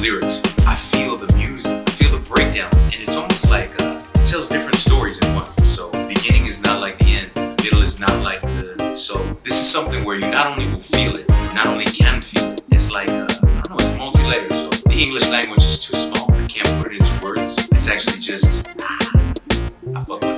lyrics. I feel the music, I feel the breakdowns, and it's almost like uh, it tells different stories in one. So beginning is not like the end, the middle is not like the. So this is something where you not only will feel it, not only can feel it. It's like uh, I don't know, it's multi-layered. So the English language is too small. I can't put it into words. It's actually just ah, I fuck with.